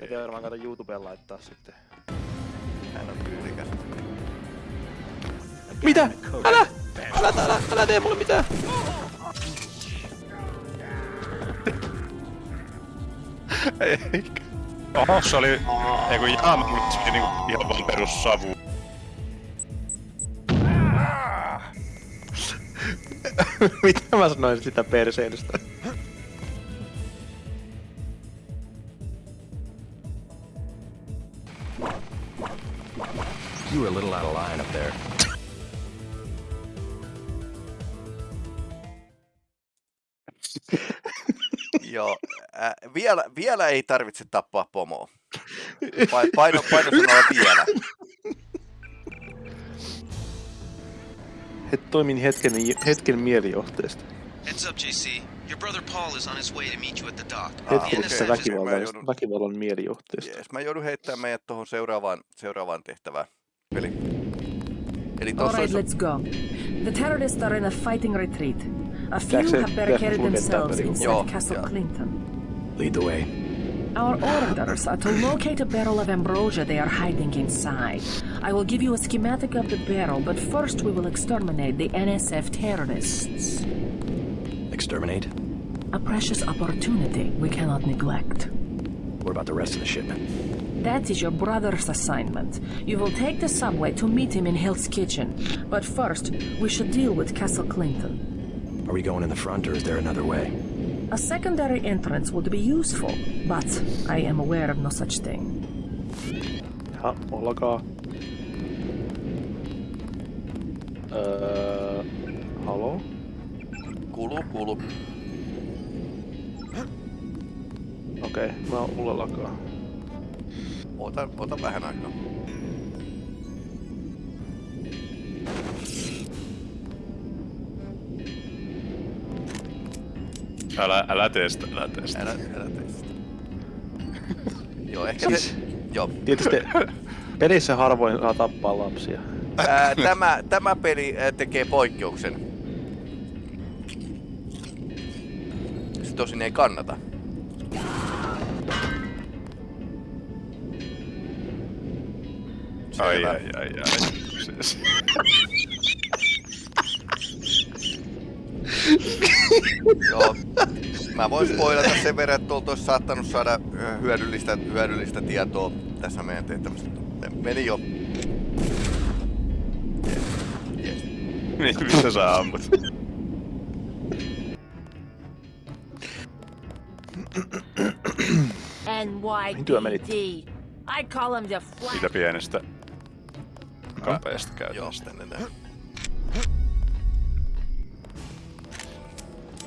Pitää varmaan kato YouTubeen laittaa sitten. Hän on tyylikäs. Mitä? Älä! Älä, älä, älä tee mulle mitään! Eikä. Oho, se oli... Ei kun ihan, se oli niinku ihan vaan perus savu. Mitä mä sanoin sitä perseilystä? You were a little out of line up there. Joo, äh, vielä, vielä ei tarvitse tappaa pomoa. Pa- paino, paino sanoo vielä. Et toimin hetken, hetken mielijohteesta. Heads up, JC. Your brother Paul is on his way to meet you at the dock. Hetkellisestä okei. väkivallan, Mä joudun- väkivallan mielijohteesta. Jees, mä joudun heittämään meidät tuohon seuraavaan, seuraavaan tehtävään. Eli, eli All right, let's go. The terrorists are in a fighting retreat. A few Jackson, have barricaded themselves Jackson. inside Joo, Castle joo. Clinton. Lead the way. Our orders are to locate a barrel of ambrosia they are hiding inside. I will give you a schematic of the barrel, but first we will exterminate the NSF terrorists. Exterminate? A precious opportunity we cannot neglect. What about the rest of the shipment? That is your brother's assignment. You will take the subway to meet him in Hill's Kitchen. But first, we should deal with Castle Clinton. Are we going in the front or is there another way? A secondary entrance would be useful, but I am aware of no such thing. Ja, olkaa. Öö... Uh, Halo? Kulu, kulu. Okei, okay, mä oon mulla lakaa. Ota, ota vähän aikaa. Älä, älä testa, älä testa. Älä, älä tee sitä. Joo, ehkä se... Joo. Tietysti pelissä harvoin saa tappaa lapsia. Ää, tämä, tämä peli tekee poikkeuksen. Se tosin ei kannata. Ai, ai, ai, ai. Siis. Joo. Mä voin spoilata sen verran, että tuolta olisi saattanut saada hyödyllistä, hyödyllistä tietoa tässä meidän tehtävässä. Meni jo. Yes. Yes. Niin, mistä sä ammut? NYPD. I call him the Siitä pienestä käytännöstä. tänne näin.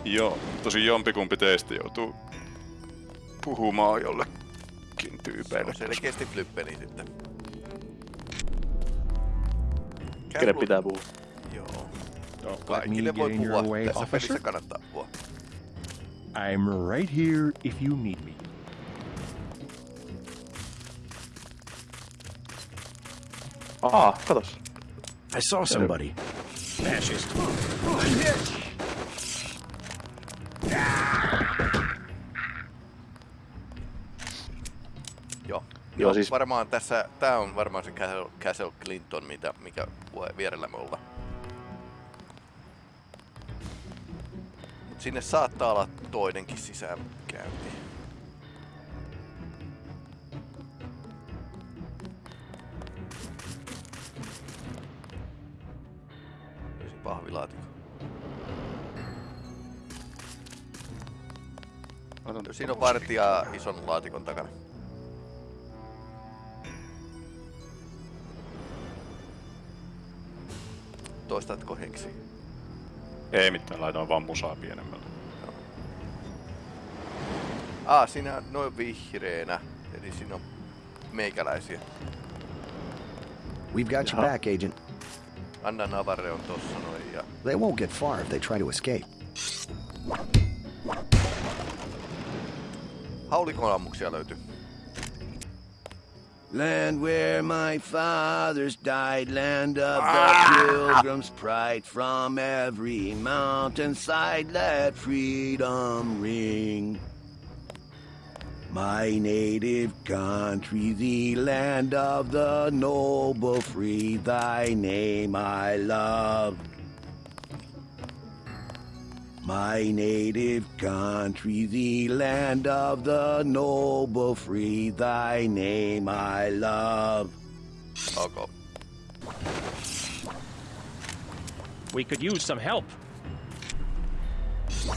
Joo, tosi jompikumpi teistä joutuu puhumaan jollekin Se tyypeille. on selkeästi flippeni sitten. Kenen pitää puhua? Joo. Joo. Kaikille voi puhua. Tässä pelissä kannattaa puhua. I'm right here if you need me. Aa, katos. I saw somebody. Fascist. Joo. Joo, Joo, siis- varmaan tässä, tää on varmaan se Castle, Castle Clinton, mitä, mikä voi vierellä me olla. Mut sinne saattaa olla toinenkin sisäänkäynti. Siinä on vartija ison laatikon takana. Toistatko henksi? Ei mitään, laitoin vaan musaa pienemmälle. Ah, siinä on noin vihreänä. Eli siinä on meikäläisiä. We've got your Jaha. back, Agent. Anna Navarre on tossa noin ja... They won't get far if they try to escape. Haulikon ammuksia. Land where my fathers died, land of the ah! pilgrim's pride. From every mountainside, let freedom ring. My native country, the land of the noble free, thy name I love. My native country, the land of the noble free, thy name I love. Ok. We could use some help.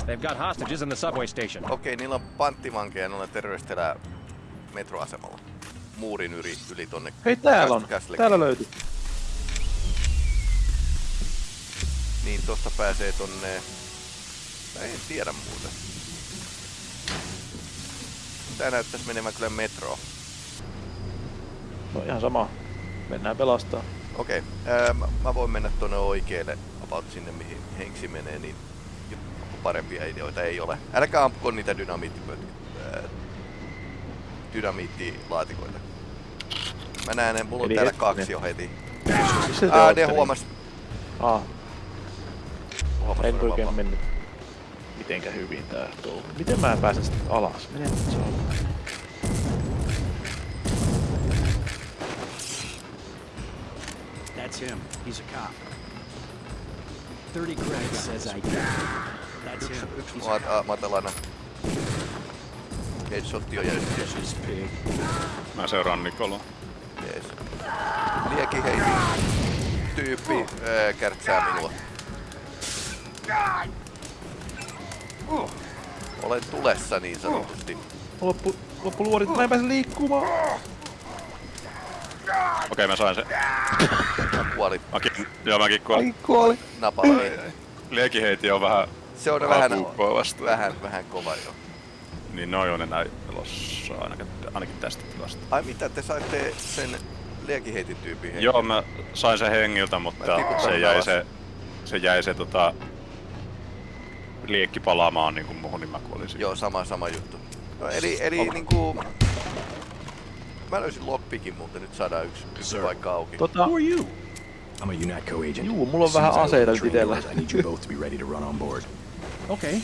They've got hostages in the subway station. Okei, niillä on panttivankeja noilla terroristeillä metroasemalla. Muurin yli, yli tonne. Hei täällä on. Castle- Täällä löytyy. Niin tosta pääsee tonne... Mä en tiedä muuten. Tää näyttäis menevän kyllä metroon. No ihan sama. Mennään pelastaa. Okei, ää, mä, mä voin mennä tonne oikealle about sinne mihin henksi menee, niin parempia ideoita ei ole. Älkää ampuko niitä ää, dynamiittilaatikoita. Mä näen ne, mulla on Eli täällä hetkinen. kaksi jo heti. Missä te Aa, ootte ne huomas. Aa, huomas en oikein mennyt mitenkä hyvin tää touhu. Miten mä pääsen sitten alas? Mene nyt se on. That's him. He's a cop. 30 credits says I did. That's him. He's a Mat- matalana. Headshotti on pig. Mä seuraan Nikoloa. Jees. Lieki hei. Tyyppi ää, kärtsää minua. Olen tulessa niin sanotusti. Loppu, loppu luodit, mä en pääse liikkumaan. Okei, mä sain sen. Kuoli Mäkin, joo, mäkin kuolin. Ai kuoli. napalla. Niin. Liekiheiti on vähän Se on vähän, vastaan. vähän, vähän kova jo. Niin noi on enää elossa ainakin, ainakin tästä tilasta. Ai mitä, te saitte sen liekiheitin tyypin? Joo, mä sain sen hengiltä, Mä mutta se jäi alas. se, se jäi se tota, liekki palaamaan niinku muuhun, niin mä kuolin siihen. Joo, sama, sama juttu. No, eli, eli niinku... Mä löysin lockpickin, mutta nyt saadaan yksi, yksi Sir. paikka auki. Tota, Who are you? I'm a UNATCO agent. Juu, mulla on vähän aseita nyt itellä. I need you both to be ready to run on board. Okay.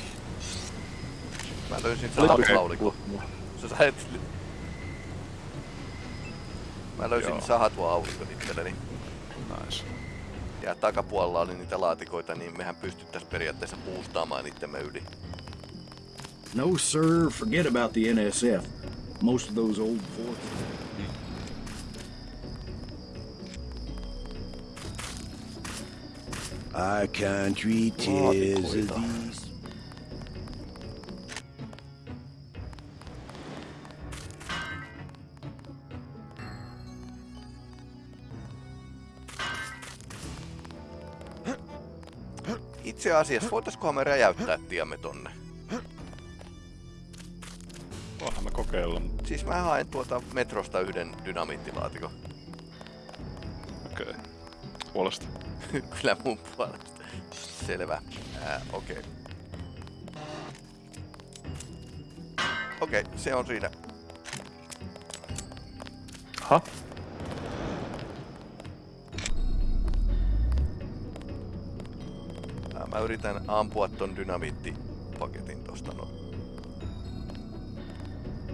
Mä löysin sahatulaulikon. mulla. Sä sait... Mä löysin Joo. sahatulaulikon itselleni. Nice. Ja takapuolella oli niitä laatikoita, niin mehän pystyttäis periaatteessa boostaamaan itsemme yli. No, sir. Forget about the NSF. Most of those old forts. Our country Laatikoita. these. Itse asiassa, voitaiskohan me räjäyttää tiemme tonne? Voihan me kokeilla. Siis mä haen tuota metrosta yhden dynamiittilaatikon. Okei. Okay. Puolesta. Kyllä mun puolesta. Selvä. Ää, okei. Okay. Okei, okay, se on siinä. Ha? Mä yritän ampua ton dynamiittipaketin tosta no.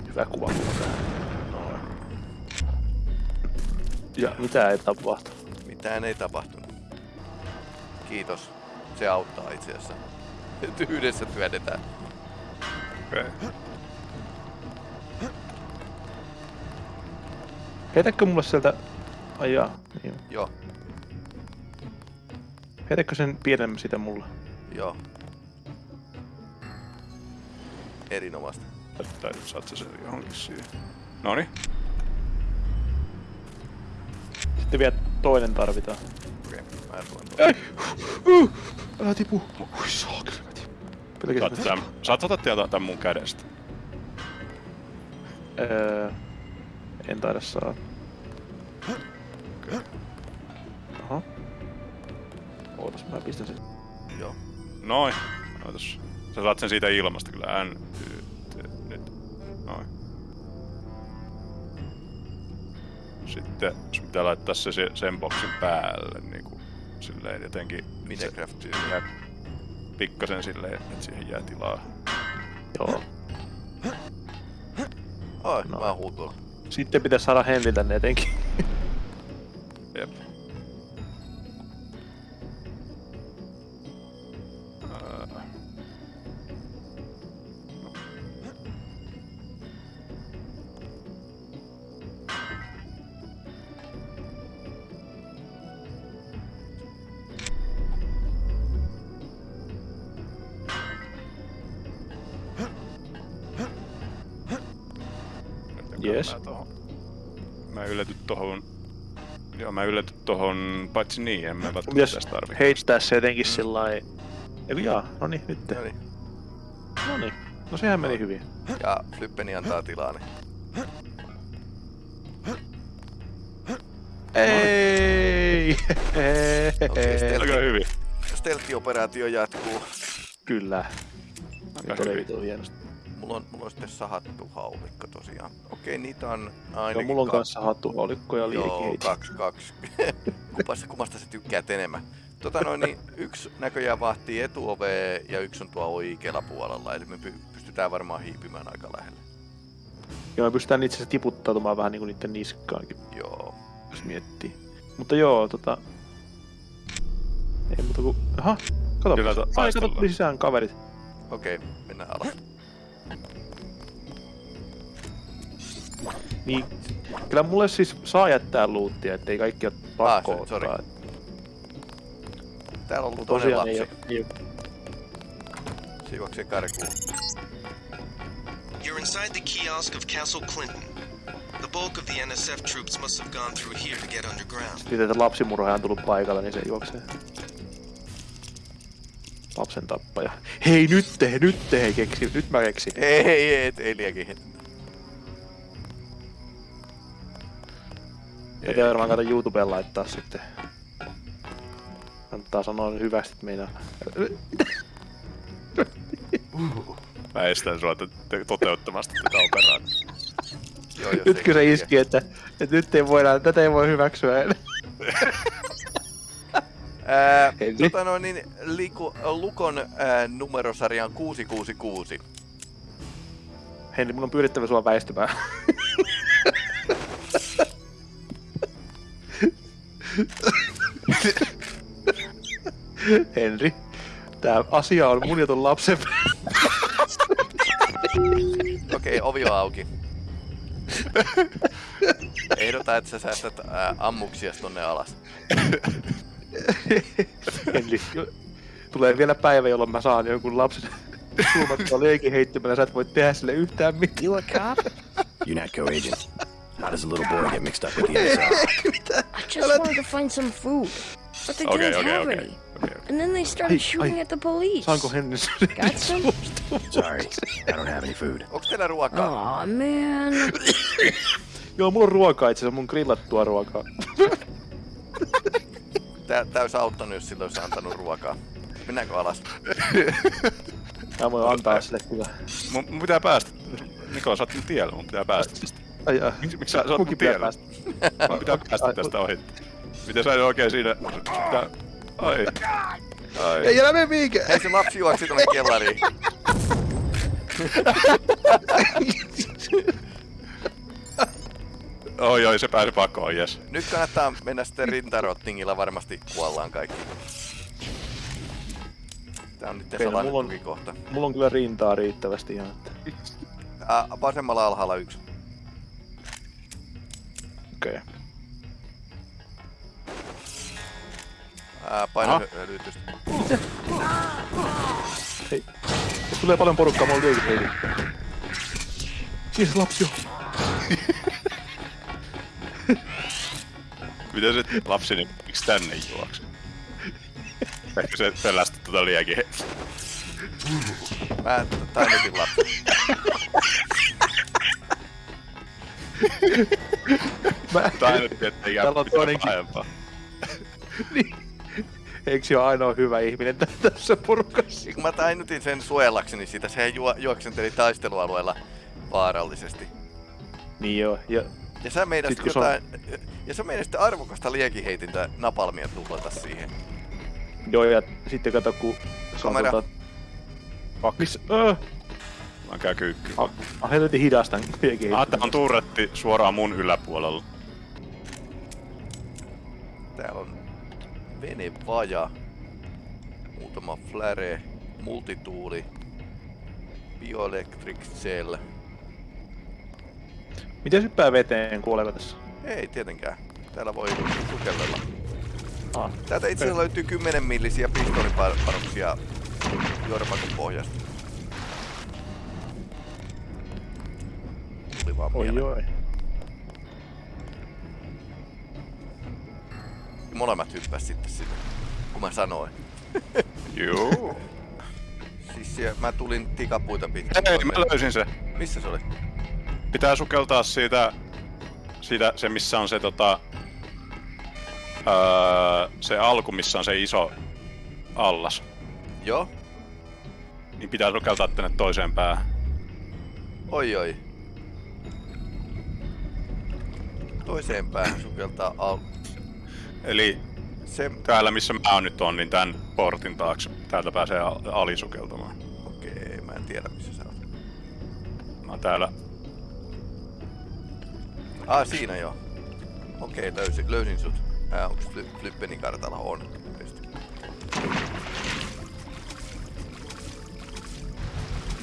Hyvä kuva. Noin. Ja mitä ei tapahtu? Mitään ei tapahtunut. Kiitos. Se auttaa itse asiassa. Yhdessä työnnetään. Okei. Okay. Heitäkö mulle sieltä... Ai jaa, niin. Joo, Heitäkö sen pienemmän sitä mulle? joo. Erinomaista. Tai nyt saat sä sen johonkin siihen. Noni. Sitten vielä toinen tarvitaan. Okei, okay, mä tulen tuon. Ei! Uh! Älä tipu! Ui saakeli, mä tipun. Saat, tämän, saat ottaa tietoa tän mun kädestä. Öö, en taida saa. Noin. Ootas. Sä saat sen siitä ilmasta kyllä. N, Y, T, nyt. Noin. Sitten sun pitää laittaa se se- sen boksin päälle niinku silleen jotenkin. Minecraft se- jää pikkasen silleen, että siihen jää tilaa. Joo. Noin, no. mä huutuin. Sitten pitäisi saada Henri tänne etenkin. Jep. Paitsi niin, en mä välttämättä tästä tarvi. heittää se jotenkin sillai... Eiku jaa, no niin, nyt. No niin. No niin. No sehän meni hyvin. Ja Flippeni antaa tilaa, niin Ei! Okei, stealth- Aika hyvin. Stealth-operaatio jatkuu. Kyllä. Aika oli hyvin. vitun hienosti. Mulla on, mulla on sitten sahattu haulikko tosiaan. Okei, niitä on Joo, ainakin mulla on ka- kanssa hattuhaulikko ja Joo, liikeitä. kaksi, kaksi. Kumpasta, kummasta sä tykkäät enemmän? Tota noin, niin yksi näköjään vahtii etuovea ja yksi on tuo oikealla puolella, eli me py- pystytään varmaan hiipimään aika lähelle. Joo, me pystytään itse asiassa tiputtautumaan vähän niinku niitten niskaankin, Joo. jos miettii. Mutta joo, tota... Ei muuta kuin... Aha, kato. Kyllä, ta- Ai, kato, sisään kaverit. Okei, mennään alas. Niin, kyllä mulle siis saa jättää luuttia, ettei kaikki ole pakko Ah, se- sori. ottaa. Täällä on ei lapsi. ei. Siivoksi karkuun. You're inside the kiosk of Castle Clinton. The bulk of the NSF troops must have gone through here to get underground. Sitten että lapsimurhaaja on tullut paikalle, niin se juoksee. Lapsen tappaja. Hei nyt te, nyt te, hei keksi, nyt mä keksin. Ei, ei, ei, ei liekin. Ei tiedä varmaan kato YouTubeen laittaa sitten. Kannattaa sanoa hyvästi, meinaa. Mä estän sua te- te- toteuttamasta tätä operaatiota. Joo, jos Nytkö ei se iski, että, että nyt ei voida, tätä ei voi hyväksyä enää. Ää, tota noin, niin, liku, Lukon ää, numerosarja on 666. Henri, mun on pyydettävä sua väistymään. Henri, tää asia on mun ja ton lapsen Okei, ovi on auki. Ehdota, että sä säästät ää, ammuksias tonne alas. Henri, tulee vielä päivä, jolloin mä saan jonkun lapsen suunnattua leikin heittämällä, sä et voi tehdä sille yhtään mitään. You a cop? UNATCO agent. How does a little boy get mixed up with the NSF? I just wanted to find some food, but they Okay, didn't okay, have okay. any. okay. And then they started Ai, shooting ai. at the police. Saanko Henri Got some? Sorry, I don't have any food. Onks teillä ruokaa? Aw, man. Joo, mulla on ruokaa itse asiassa, mun grillattua ruokaa. Tää, tää olisi auttanut, jos silloin olisi antanut ruokaa. Mennäänkö alas? Mä voin antaa sille kyllä. Mun, mun pitää päästä. Niko, sä oot tiellä, mun pitää päästä. Ai, ai. Miksi, miksi sä, sä oot tiellä? päästä. Mun pitää päästä tästä ohi. Miten sä oikein siinä... Pitää... Ai. Ai. Ei älä mene mihinkään! Hei, se lapsi juoksi tonne kellariin. Oi, oi, se pääsi pakoon, jes. Nyt kannattaa mennä sitten rintarottingilla, varmasti kuollaan kaikki. Tää on nyt Okei, no salainen mulla on- tukikohta. Mulla on kyllä rintaa riittävästi ihan. Että... Ää, vasemmalla alhaalla yksi. Okei. Ää, paina hölytystä. Hei. Tulee paljon porukkaa, mulla on liikin se lapsi on. Miten se lapsi, niin miksi tänne juoksi? Ehkä se pelästi tota liekin. Mä tainnutin lapsi. Mä... Tainnutti, ettei jää Täällä on toinenkin. pahempaa. niin. Eikö se ole ainoa hyvä ihminen tä- tässä porukassa? Kun mä tainutin sen suojellakseni sitä, sehän juo, juoksenteli taistelualueella vaarallisesti. Niin joo, ja Ja sä meinasit Sit kun se on- jotain... Ja sä meinasit arvokasta liekiheitintä napalmia tuplata siihen. joo, ja sitten kato kun Kamera. tota... Missä? Öö! Käy kyykky. On, on helvetin hidasta liekin Ah, tää on turretti suoraan mun yläpuolella. Täällä on venevaja, muutama flare, multituuli, bioelectric cell. Miten hyppää veteen, kuoleeko tässä? Ei tietenkään. Täällä voi sukellella. Ah. Täältä itse asiassa löytyy 10 millisiä pistoolipanoksia juodapakon pohjasta. Tuli vaan Oi oi. Molemmat hyppäs sitten sinne, kun mä sanoin. Joo. Siis siellä, mä tulin tikapuita pitkin. Ei, mä löysin se. Missä se oli? Pitää sukeltaa siitä, siitä se missä on se tota, öö, se alku, missä on se iso allas. Joo. Niin pitää sukeltaa tänne toiseen päähän. Oi oi. Toiseen päähän sukeltaa al... Eli se... täällä missä mä oon nyt on, niin tän portin taakse. Täältä pääsee al- alisukeltamaan. Okei, mä en tiedä missä sä oot. Mä oon täällä. Ah, siinä joo. Okei, löysin, löysin sut. Ää, onks Fly- Flyppenin kartalla? On.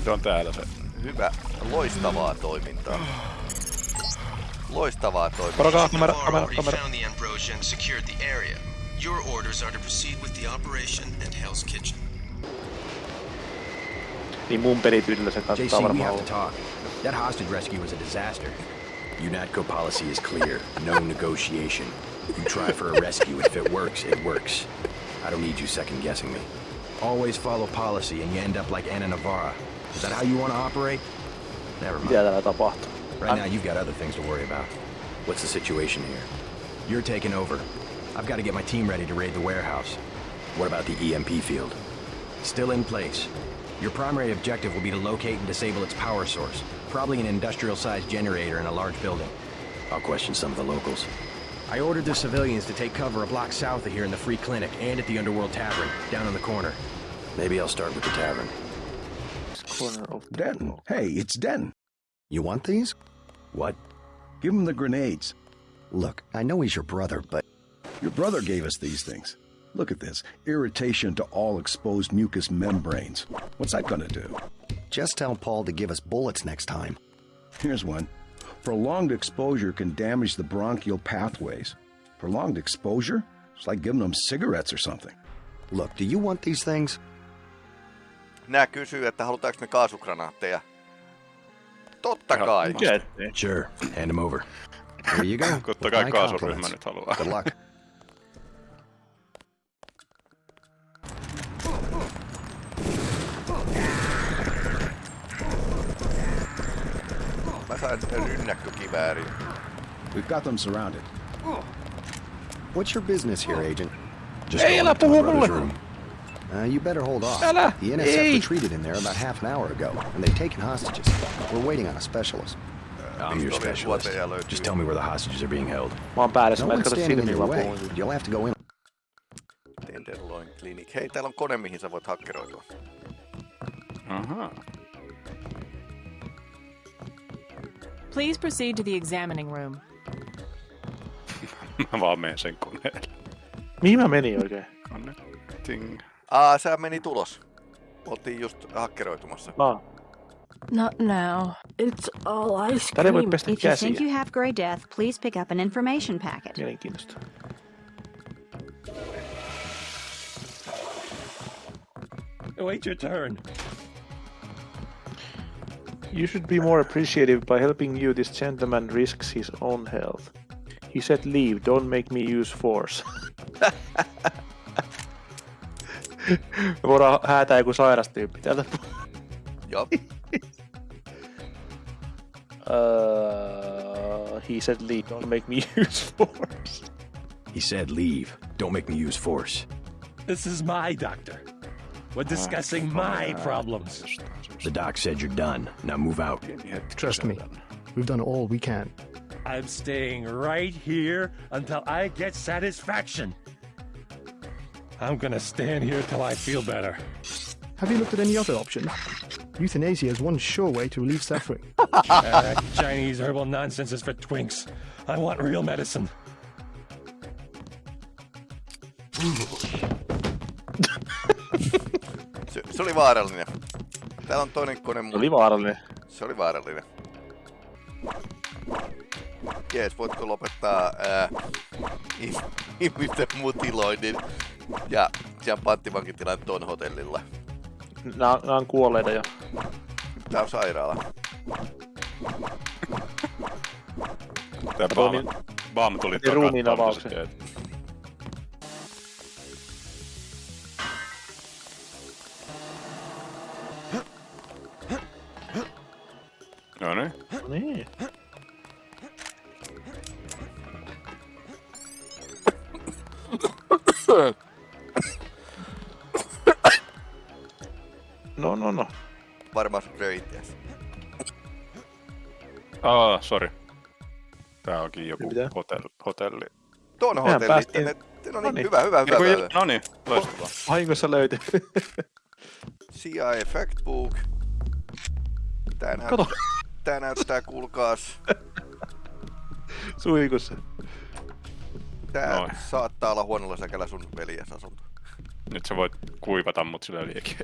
Se on täällä se. Hyvä. Loistavaa toimintaa. Loistavaa toimintaa. Porokaa, kamera, kamera, kamera. found the Ambrosia and secured the area. Your orders are to proceed with the operation and Hell's Kitchen. Niin mun pelityylillä se kannattaa JC, we varmaan have to olla. talk. That hostage rescue was a disaster. UNATCO policy is clear. No negotiation. You try for a rescue, if it works, it works. I don't need you second guessing me. Always follow policy, and you end up like Anna Navarra. Is that how you want to operate? Never mind. Mitä täällä tapahtuu? Right now, you've got other things to worry about. What's the situation here? You're taking over. I've got to get my team ready to raid the warehouse. What about the EMP field? Still in place. Your primary objective will be to locate and disable its power source. Probably an industrial-sized generator in a large building. I'll question some of the locals. I ordered the civilians to take cover a block south of here in the Free Clinic and at the Underworld Tavern, down in the corner. Maybe I'll start with the tavern. Corner of Denton. Hey, it's Den. You want these? What? Give him the grenades. Look, I know he's your brother, but Your brother gave us these things. Look at this. Irritation to all exposed mucous membranes. What's that gonna do? just tell Paul to give us bullets next time. Here's one. Prolonged exposure can damage the bronchial pathways. Prolonged exposure? It's like giving them cigarettes or something. Look, do you want these things? Nää kysyy, että halutaanko me kaasukranaatteja. Totta kai. Sure. Hand him over. Here you go. Totta kai kaasuryhmä nyt haluaa. Good luck. Mä sain rynnäkkökiväärin. We've got them surrounded. What's your business here, Agent? Just going up to my brother's room. Uh, you better hold off. Älä! The NSF Ei! retreated in there about half an hour ago, and they've taken hostages. We're waiting on a specialist. I'm your Pistolien specialist. tuoteja löytyy. Just tell me where the hostages are being held. Mä oon päädessä, No mä en one's standing in silmiä your vaan way. You'll have to go in. Tenderloin Clinic. Hei, täällä on kone, mihin sä voit hakkeroitua. Aha. Please proceed to the examining room. Mä vaan menen sen koneelle. Mihin mä menin oikein? Ting. Aa, sä meni tulos. Oltiin just hakkeroitumassa. Ah. Not now. It's all ice Täällä ei voi cream. pestä If you think you have Grey Death, please pick up an information packet. Mielenkiintoista. Wait your turn. You should be more appreciative by helping you. This gentleman risks his own health. He said leave, don't make me use force. Me voidaan häätää joku sairas tyyppi täältä. Joo. Uh, he said leave, don't make me use force. He said leave. Don't make me use force. This is my doctor. We're discussing my problems. The doc said you're done. Now move out. Trust me, we've done all we can. I'm staying right here until I get satisfaction. I'm gonna stand here till I feel better. Have you looked at any other option? Euthanasia is one sure way to relieve suffering. Uh, Chinese herbal nonsense is for twinks. I want real medicine. Se, se oli vaarallinen. Täällä on toinen kone. Se oli vaarallinen. Se oli vaarallinen. Jees, voitko lopettaa ää, ihmisten mutiloinnin ja sen panttivankitilan ton hotellilla? Nää, nää on kuolleita jo. Tää on sairaala. Tää Baam, Baam tuli Niin ruumiin avauksen. No niin. Niin. No, no, no. Varmaan röi itseäsi. Aa, sorry. Tää onkin joku Mitä? hotelli. hotelli. Tuon Mehän hotelli. päästiin- no niin, Noniin. hyvä, hyvä, hyvä. Hyvä. no niin, loistavaa. Vahingossa löytyi. CIA Factbook. Tää näyttää, Kato. tää näyttää kuulkaas. Suihkussa. Tää Noin. saattaa olla huonolla säkällä sun veljes asunto. Nyt sä voit kuivata mut sillä liekin.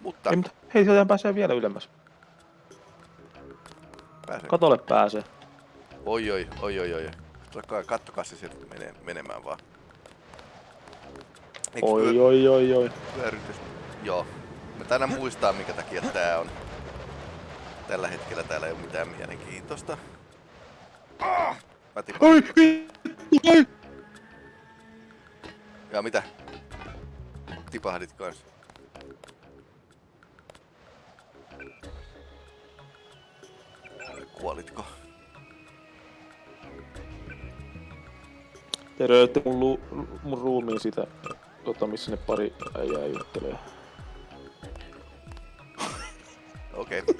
Mutta Ei, mutta hei, sieltä pääsee vielä ylemmäs. pääsee. Katolle pääsee. Oi oi, oi oi oi. Kattokaa, kattokaa se sieltä menee, menemään vaan. Eiks Oi, vyö- oi, oi, oi. vyörytys? Joo. Mä tänä muistaa minkä takia tää on. Tällä hetkellä täällä ei oo mitään mielenkiintoista. Ah! Mä tipan. Oi, oi. Ja mitä? Tipahdit kans. Kuolitko? Te röytte mun, lu, mun ruumiin sitä, tota, missä ne pari äijää juttelee. Okei. Okay.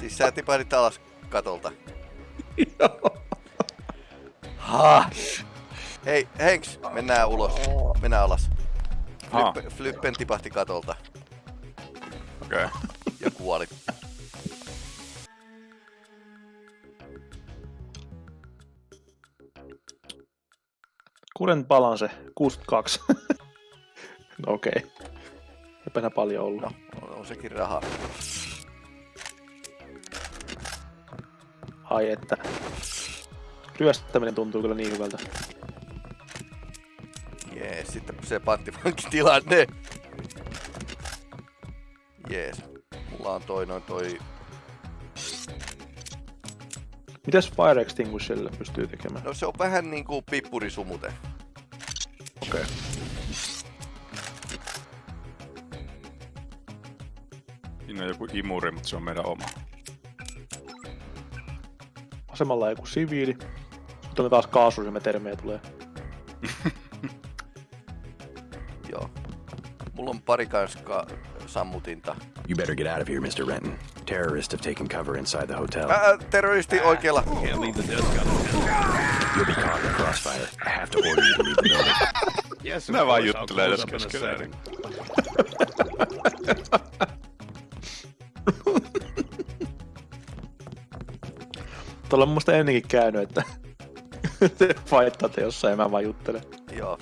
Siis sä tipahdit alas katolta. Hei, Henks, mennään ulos. Mennään alas. Ha. Flippen, Flippen tipahti katolta Okei. Okay. ja kuoli. Kuren balance 62. no okei. Okay. Eipä paljon ollut. No, on, on sekin rahaa. Ai että. Ryöstäminen tuntuu kyllä niin hyvältä. Jees, sitten se panttivankitilanne. Jees. Mulla on toi noin toi... Mitäs Fire Extinguisherille pystyy tekemään? No se on vähän niinku pippurisumute. Okei. Okay. Siinä on joku imuri, mutta se on meidän oma. Vasemmalla on joku siviili. Sitten on taas kaasuryhmätermejä tulee. Joo. Mulla on pari kans ka- sammutinta. You better get out of here, Mr. Renton. Terrorists have taken cover inside the hotel. Ää, terroristi oikealla. Can't leave the desk You'll be caught in the crossfire. I have to order you to leave the building. Yes, Nää vaan juttelee tässä keskenään. Tuolla on mun mielestä ennenkin käynyt, että te faittaatte jossain ja mä vaan juttelen. Joo.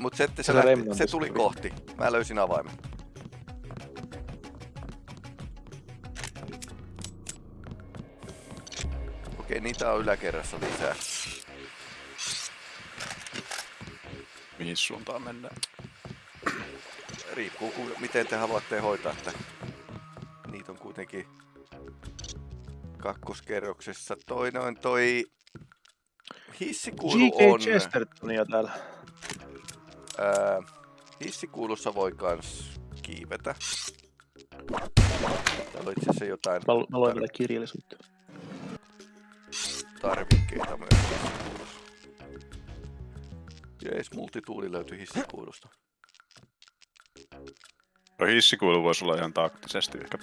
Mut se, se, Se lähti, se tuli tuli. kohti. Mä löysin avaimen. Okei, niitä on yläkerrassa lisää. Mihin suuntaan mennään? Riippuu ku, miten te haluatte hoitaa että Niitä on kuitenkin kakkoskerroksessa. Toinen on toi hissikuulu G.K. on... Chestertonia täällä. Ää, hissikuulussa voi kans kiivetä. Täällä on itse asiassa jotain Mä, mä luen tätä kirjallisuutta. tarvikkeita myös hissikuulussa. Jees, multituuli löytyi hissikuulusta. No hissikuilu voisi olla ihan taktisesti ehkä.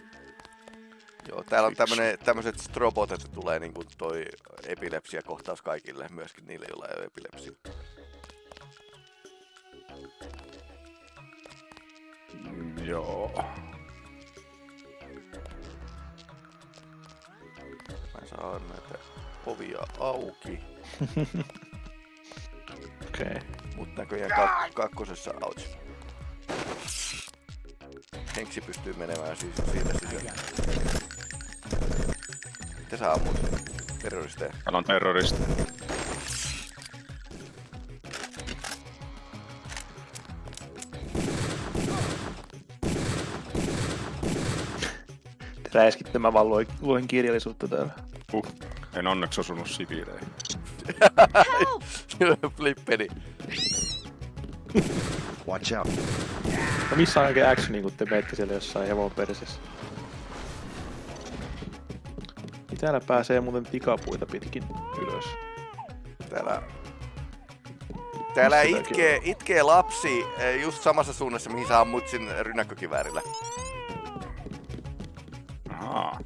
Joo, täällä on tämmönen, tämmöiset strobot, että tulee niin kuin toi epilepsiakohtaus kaikille, myöskin niille, joilla ei ole epilepsia. Mm, joo. Mä saan näitä ovia auki. Okei. okay. Mut näköjään kak kakkosessa out. Henksi pystyy menemään siis siitä sisään. Mitä sä ammut? Terroristeja. Täällä on terroristi. Räiskitte mä vaan luen, luen kirjallisuutta täällä. Uh, en onneksi osunut siviileihin. Flippeni. Watch out. No missä on oikein actioni, kun te menette siellä jossain hevon persessä? Niin täällä pääsee muuten tikapuita pitkin ylös. Täällä Täällä itkee, itkee lapsi eh, just samassa suunnassa, mihin sä ammut sin rynnäkkökiväärillä. Ahaa.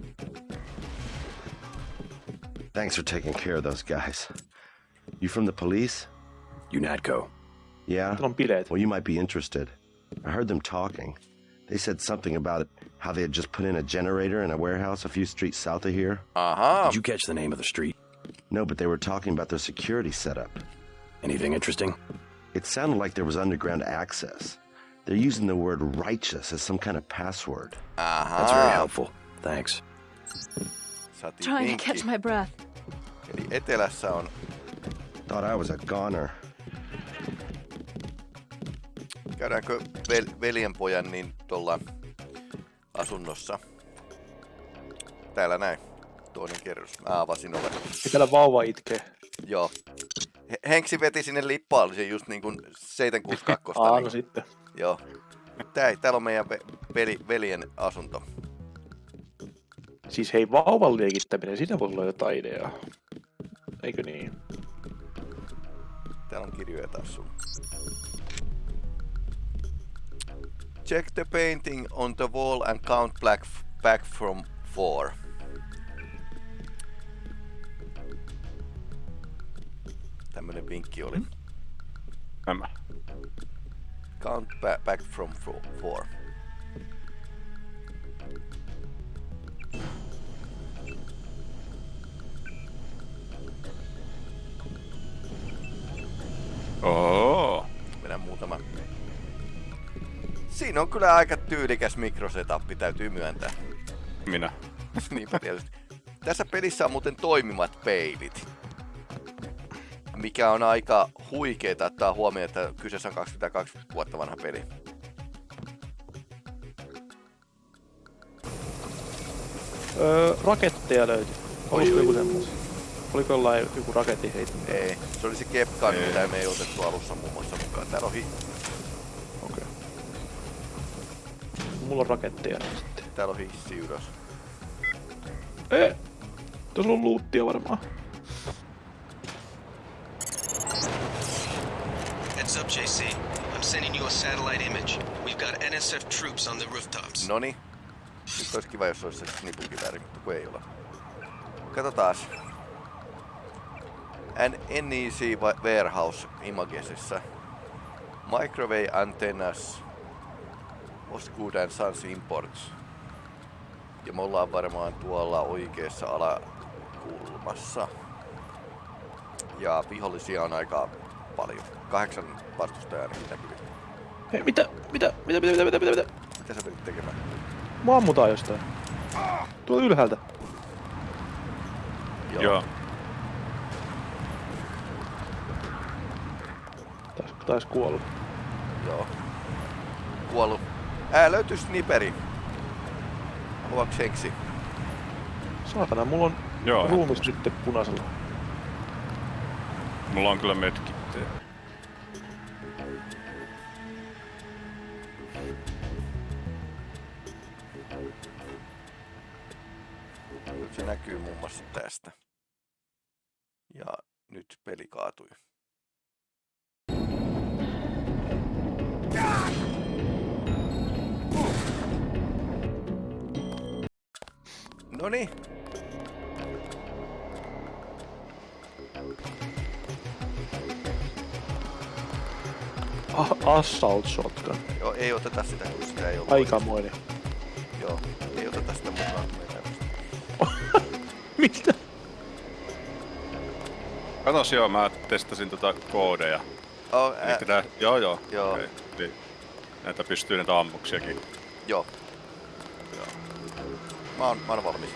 Thanks for taking care of those guys. You from the police? UNATCO. Yeah? on bileet. Well, you might be interested. I heard them talking. They said something about how they had just put in a generator in a warehouse a few streets south of here. Uh-huh. Did you catch the name of the street? No, but they were talking about their security setup. Anything interesting? It sounded like there was underground access. They're using the word righteous as some kind of password. Aha. That's very helpful. Thanks. Trying to catch my breath. Eli etelässä on... Thought I was a goner. Käydäänkö vel, veljenpojan niin tuolla asunnossa? Täällä näin. Toinen kerros. Mä avasin oven. Täällä vauva itkee. Joo. He- Henksi veti sinne lippaalisen just niin kuin 762. Aa, niin. no sitten. Joo. Tää, täällä on meidän ve, veli, veljen asunto. Siis hei, vauvan leikittäminen, siinä voi olla jotain ideaa. Eikö niin? Täällä on kirjoja taas sun. Check the painting on the wall and count black back from 4. Tämmönen vinkki oli. Mm-hmm. Tämä. Count back from 4. Siinä on kyllä aika tyylikäs mikrosetappi, täytyy myöntää. Minä. Niinpä tietysti. Tässä pelissä on muuten toimimat peilit. Mikä on aika huikeeta ottaa huomioon, että kyseessä on 22 vuotta vanha peli. Öö, raketteja löytyi. Olisiko joku semmos? Oliko jollain joku raketti heittämä? Ei, se oli se Kepkan, Ei. mitä me ei otettu alussa muun muassa mukaan. Täällä on, hi- Okei. Mulla on raketteja niin sitten. täällä on hissi ylös. Ei! Tuossa on luuttia varmaan. Heads up, JC. I'm sending you a satellite image. We've got NSF troops on the rooftops. Noni. Nyt olisi kiva, jos olisi se snipukivääri, mutta kun ei ole. Katsotaas. An NEC wa- Warehouse Imagesissa. Microwave antennas. Osgood and Sons Imports. Ja me ollaan varmaan tuolla oikeassa alakulmassa. Ja vihollisia on aika paljon. Kahdeksan vastustajaa ainakin näkyy. Hei, mitä? Mitä? Mitä? Mitä? Mitä? Mitä? Mitä? mitä? Mitä sä pyrit tekemään? Mua ammutaan jostain. Tuolla ylhäältä. Joo. Joo. Tais, tais kuolla. Joo. Kuollut. Ää, löytyy sniperi. Haluatko seksi? Saatana, mulla on Joo. ruumis nyt punaisella. Mulla on kyllä. Nyt se näkyy muun muassa tästä. Ja nyt peli kaatui. Noni. Ah, assault shotgun. Joo, ei oteta sitä, kun sitä ei ole. Aikamoinen. Joo, ei oteta sitä mukaan. Mitä? Katos joo, mä testasin tota koodeja. Oh, ää... tää, joo joo. Joo. Okay. Niin. Näitä pystyy näitä ammuksiakin. Joo. Mä oon, mä oon valmis.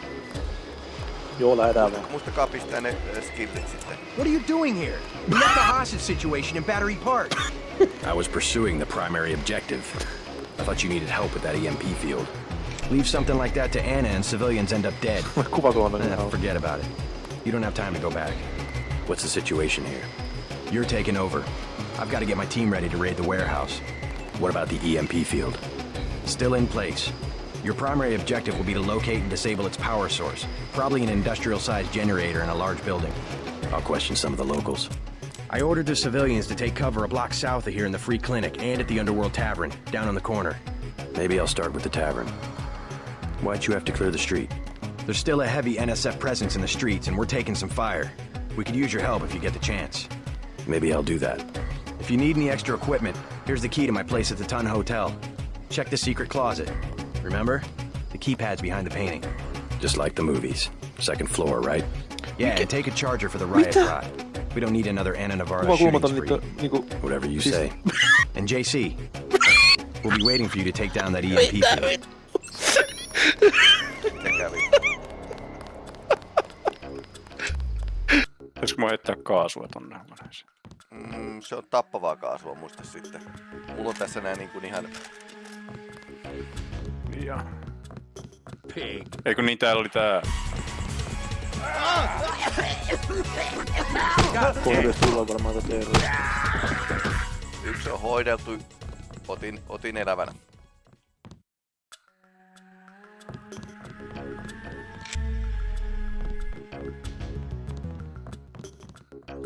Joo, lähdetään vaan. Muistakaa pistää ne äh, skillit sitten. What are you doing here? We left the hostage situation in Battery Park. I was pursuing the primary objective. I thought you needed help with that EMP field. Leave something like that to Anna and civilians end up dead. eh, forget about it. You don't have time to go back. What's the situation here? You're taking over. I've got to get my team ready to raid the warehouse. What about the EMP field? Still in place. Your primary objective will be to locate and disable its power source, probably an industrial-sized generator in a large building. I'll question some of the locals. I ordered the civilians to take cover a block south of here in the Free Clinic and at the Underworld Tavern, down on the corner. Maybe I'll start with the tavern. Why'd you have to clear the street? There's still a heavy NSF presence in the streets, and we're taking some fire. We could use your help if you get the chance. Maybe I'll do that. If you need any extra equipment, here's the key to my place at the Tun Hotel. Check the secret closet. Remember? The keypad's behind the painting. Just like the movies. Second floor, right? Yeah, and take a charger for the riot Mitä? rod. We don't need another Anna Navarro shooting spree. niinku... Whatever you Siis- say. And JC, we'll be waiting for you to take down that EMP field. Se kävi. Pitäisikö mä heittää kaasua tonne huoneeseen? Mm, se on tappavaa kaasua, muista sitten. Mulla on tässä nää niin kuin ihan... Ja. Eikö niin täällä oli tää... Pohjois tullaan varmaan tätä eroa. Yksi on hoideltu. Otin, otin elävänä.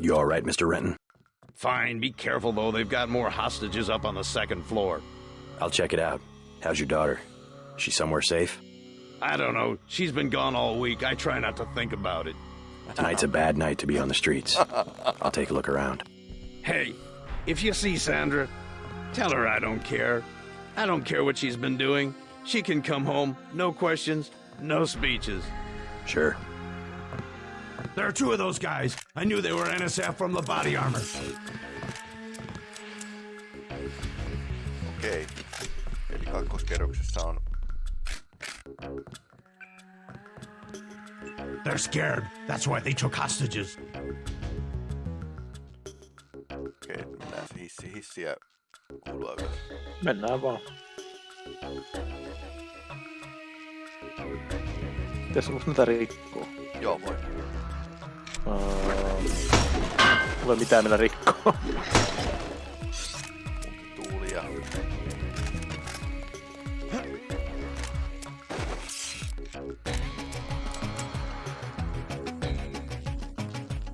You all right, Mr. Renton? Fine, be careful though. They've got more hostages up on the second floor. I'll check it out. How's your daughter? She somewhere safe? I don't know. She's been gone all week. I try not to think about it. Tonight's a bad night to be on the streets. I'll take a look around. Hey, if you see Sandra, tell her I don't care. I don't care what she's been doing. She can come home. No questions, no speeches. Sure. There are two of those guys. I knew they were NSF from the body armor. Okei. Eli kakkoskerroksessa on... They're scared. That's why they took hostages. Okei, mennään se hissi, hissiä kuulua ylös. Mennään vaan. Tässä onko näitä rikkoa? Joo, voi. Uh, ei mitään millä rikkoa. Tuulia.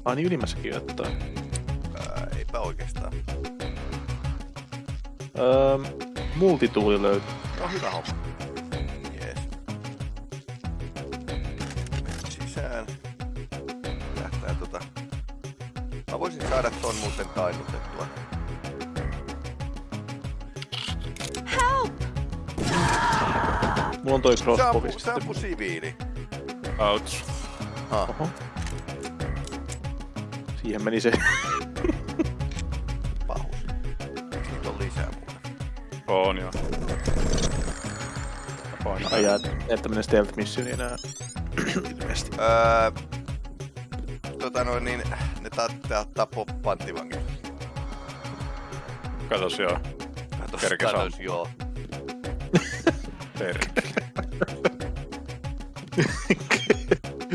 Ai niin ylimmässäkin jotain. Ää, eipä oikeastaan. Öö, multituuli löytyy. No hyvä homma. Jees. Mennään sisään. Lähtää tota... Mä voisin saada ton muuten tainnutettua. Mulla on toi crossbow se ampuu siviili. Ouch. Ah. Oho. Siihen meni se. Pahus. Niitä on lisää muuten? On joo. Ai jää, et tämmönen stealth missioni enää. Ilmeisesti. Öö, tota noin niin, ne ta- ta- tappoo panttivangit. Katos joo. Katos, Kerkes katos, joo. Perkele.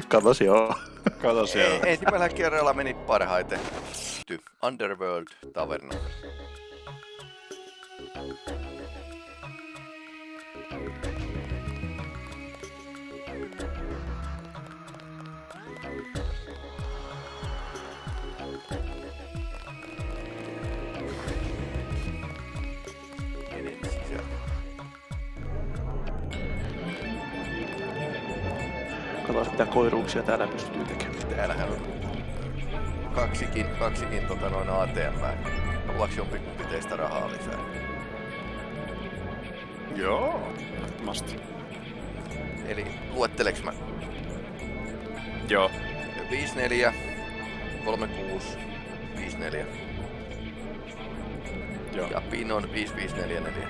Katos joo. Katos joo. Ei, ensimmäisellä kerralla meni parhaiten. Ty, Underworld Taverna. Katsotaan mitä koiruuksia täällä pystyy tekemään. Täällähän on kaksikin, kaksikin tota noin ATM. Haluaaks jompikumpi teistä rahaa lisää? Joo. Ehdottomasti. Eli luetteleks mä? Joo. 54, 3654. Joo. Ja Pinon 5544.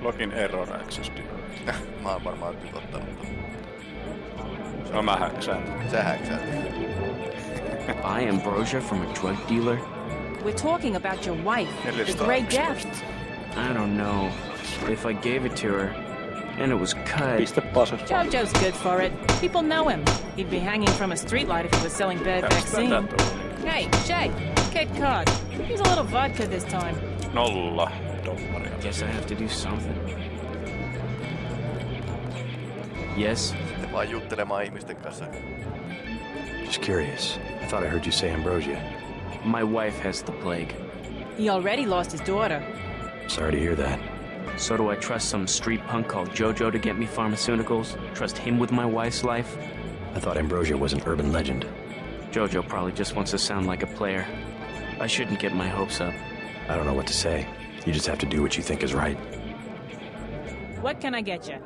Login error access. Mä oon varmaan typottanut ton. No mä häksään. Sä häksäät. I Ambrosia from a drug dealer? We're talking about your wife, the Grey Death. I don't know. If I gave it to her, and it was cut. Pistä pasut. Jojo's good for it. People know him. He'd be hanging from a streetlight if he was selling bad vaccine. Hey, Shay, Cape Cod. Here's a little vodka this time. No, don't dollaria. Guess I have to do something. Yes? Sitten vaan juttelemaan ihmisten kanssa. Just curious. I thought I heard you say Ambrosia. My wife has the plague. He already lost his daughter. Sorry to hear that. So do I trust some street punk called Jojo to get me pharmaceuticals? Trust him with my wife's life? I thought Ambrosia was an urban legend. Jojo probably just wants to sound like a player. I shouldn't get my hopes up. I don't know what to say. You just have to do what you think is right. What can I get you?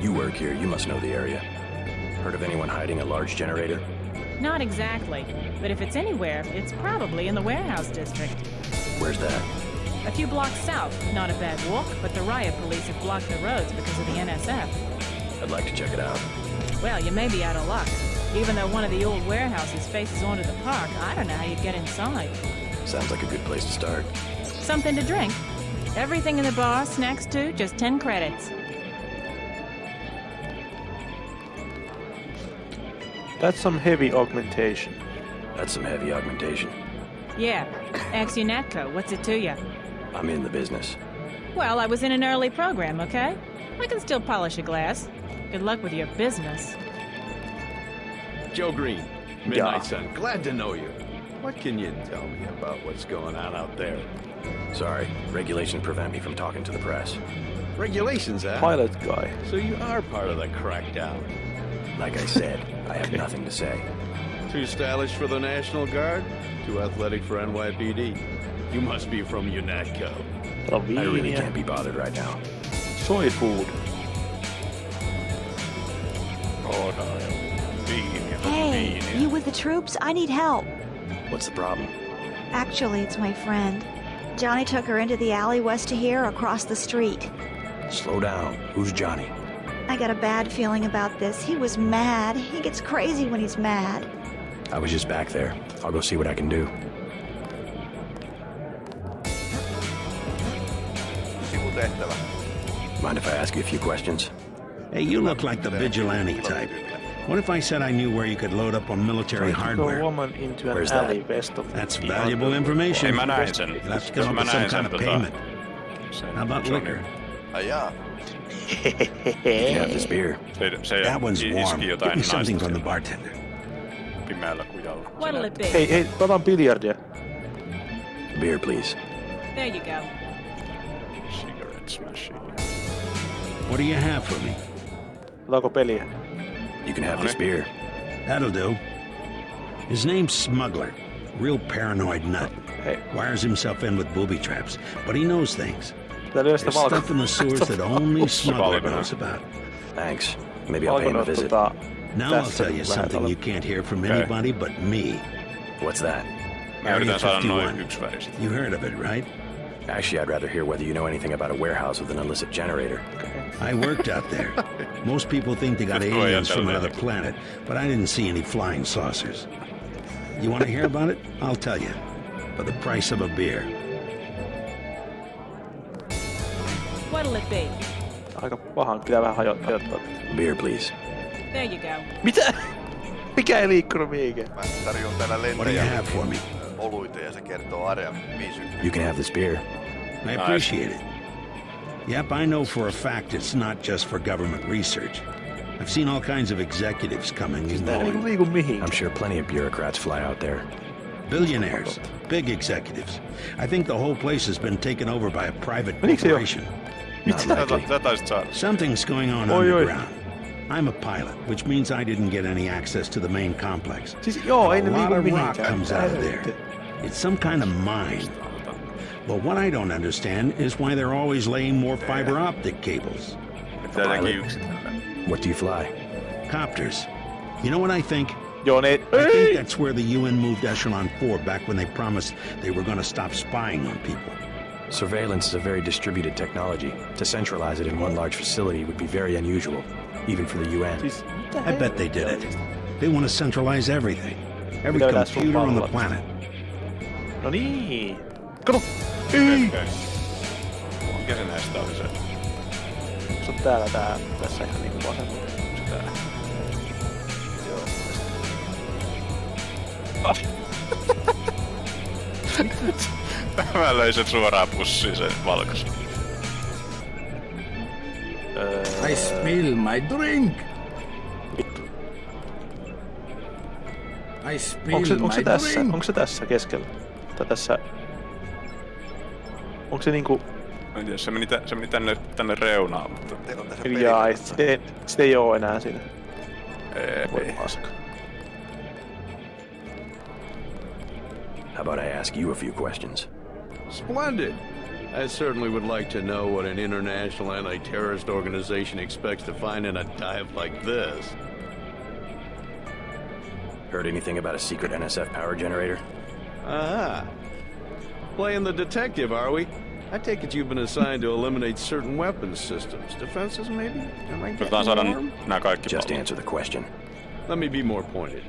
You work here, you must know the area. Heard of anyone hiding a large generator? Not exactly. But if it's anywhere, it's probably in the warehouse district. Where's that? A few blocks south. Not a bad walk, but the riot police have blocked the roads because of the NSF. I'd like to check it out. Well, you may be out of luck. Even though one of the old warehouses faces onto the park, I don't know how you'd get inside. Sounds like a good place to start. Something to drink. Everything in the bar, snacks too, just 10 credits. That's some heavy augmentation. That's some heavy augmentation. Yeah. Axionatco, what's it to you? I'm in the business. Well, I was in an early program, okay? I can still polish a glass. Good luck with your business. Joe Green, Midnight Sun. Glad to know you. What can you tell me about what's going on out there? Sorry, regulations prevent me from talking to the press. Regulations, huh? Pilot guy. So you are part of the crackdown. Like I said, I have nothing to say. Too stylish for the National Guard? Too athletic for NYPD? You must be from UNATCO. I really can't be bothered right now. Soy food. Oh no. Viiniä. Hey, Viiniä. you with the troops? I need help. What's the problem? Actually, it's my friend. Johnny took her into the alley west of here across the street. Slow down. Who's Johnny? I got a bad feeling about this. He was mad. He gets crazy when he's mad. I was just back there. I'll go see what I can do. Mind if I ask you a few questions? Hey, you look like the vigilante type. What if I said I knew where you could load up on military hardware? woman into an Where's that? west of That's valuable information. Ei mä näin sen. You'll have to come up with some kind of payment. How about Johnny. liquor? Ai jaa. You can have this beer. Se, se That one's iski warm. Give me something naista from the bartender. pimeällä kujalla. What'll it be? Hei, hei, otan biljardia. Beer, please. There you go. Cigarette smashing. What do you have for me? Otanko peliä? You can have this beer. That'll do. His name's Smuggler. Real paranoid nut. Hey. Wires himself in with booby traps, but he knows things. Tää lyö There's stuff in the sewers that only Smuggler knows about. Thanks. Maybe I'll pay him a visit. Now I'll tell you something you can't hear from Okay. anybody but me. What's that? Area yritän saada noin 51. You heard of it, right? Actually, I'd rather hear whether you know anything about a warehouse with an illicit generator. I worked out there. Most people think they got aliens from another planet, but I didn't see any flying saucers. You want to hear about it? I'll tell you. For the price of a beer. What'll it be? Aika pahan, pitää vähän hajo- hajottaa. Beer, please. There you go. Mitä? Mikä ei liikkunut mihinkään? Mä tarjoan täällä What do you have for me? oluita ja se kertoo Area 50. You can have this beer. I appreciate it. Yep, I know for a fact it's not just for government research. I've seen all kinds of executives coming and Tää ei going. liiku mihin. I'm sure plenty of bureaucrats fly out there. Billionaires, big executives. I think the whole place has been taken over by a private Menikö se jo? corporation. Not likely. Sä taisit saada. Something's going on oi. underground. I'm a pilot, which means I didn't get any access to the main complex. A lot of rock comes out of there. It's some kind of mine. But what I don't understand is why they're always laying more fiber optic cables. Jotenkin. What do you fly? Copters. You know what I think? I think that's where the UN moved Echelon 4 back when they promised they were going to stop spying on people. Surveillance is a very distributed technology. To centralize it in one large facility would be very unusual, even for the UN. I bet they did it. They want to centralize everything. Every Pitää computer on the pallolla. planet. No niin. Kato! Ei! Mikä se näistä oli se? Se on täällä tää, tässä ihan niinku vasemmalla. Se tää. Joo. Mä löin sen suoraan pussiin sen valkoisen. I spill my drink. I spill Onko se, onko se my tässä? drink. Onko se tässä keskellä? Tai tässä... Onko se niinku... En tiedä, se meni, tä, se meni tänne, tänne reunaan, mutta... Jaa, se, se ei oo enää siinä. Ei. Voi paska. How about I ask you a few questions? Splendid. I certainly would like to know what an international anti-terrorist organization expects to find in a dive like this. Heard anything about a secret NSF power generator? Ah. Playing the detective, are we? I take it you've been assigned to eliminate certain weapons systems. Defenses, maybe? Am I Yritetään saada nämä kaikki Just pallot. answer the question. Let me be more pointed.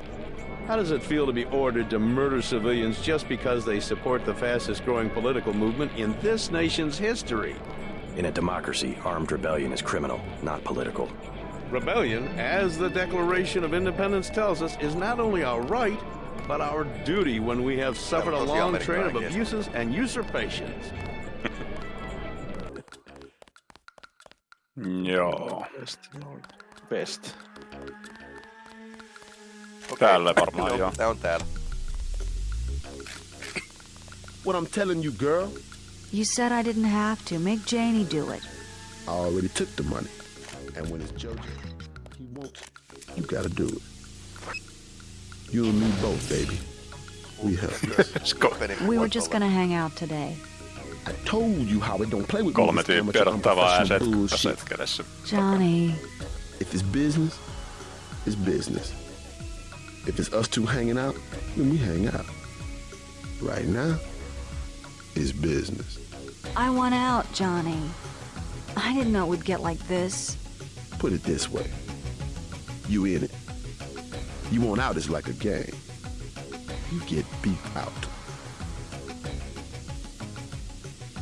How does it feel to be ordered to murder civilians just because they support the fastest growing political movement in this nation's history? In a democracy, armed rebellion is criminal, not political. Rebellion, as the Declaration of Independence tells us, is not only our right, but our duty when we have suffered a That was the long train of American, I guess. abuses and usurpations. Joo. Best. Best. Täällä varmaan joo. Tää on täällä. What I'm telling you, girl, You said I didn't have to. Make Janie do it. I already took the money. And when it's Jojo, he won't. You gotta do it. You and me both, baby. We help. We were just gonna hang out today. I told you how it don't play with Kolme me. this tyyppiä amateur odottaa vaan unprofessional aset, bullshit. aset kädessä. Johnny. If it's business, it's business. If it's us two hanging out, then we hang out. Right now, it's business. I want out, Johnny. I didn't know it would get like this. Put it this way. You in it. You want out is like a game. You get beat out.